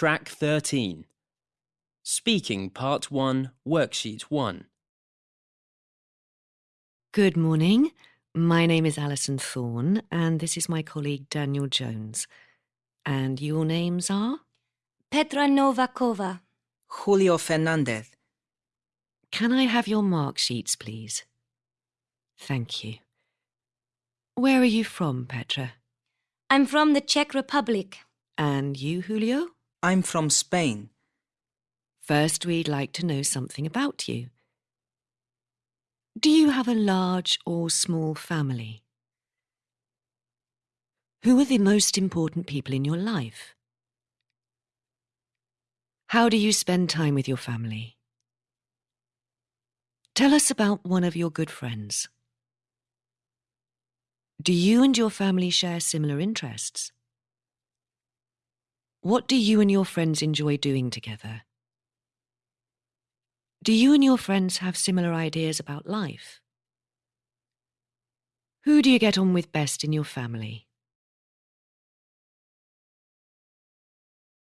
Track 13. Speaking Part 1, Worksheet 1. Good morning. My name is Alison Thorne, and this is my colleague Daniel Jones. And your names are? Petra Novakova. Julio Fernandez. Can I have your mark sheets, please? Thank you. Where are you from, Petra? I'm from the Czech Republic. And you, Julio? I'm from Spain. First, we'd like to know something about you. Do you have a large or small family? Who are the most important people in your life? How do you spend time with your family? Tell us about one of your good friends. Do you and your family share similar interests? What do you and your friends enjoy doing together? Do you and your friends have similar ideas about life? Who do you get on with best in your family?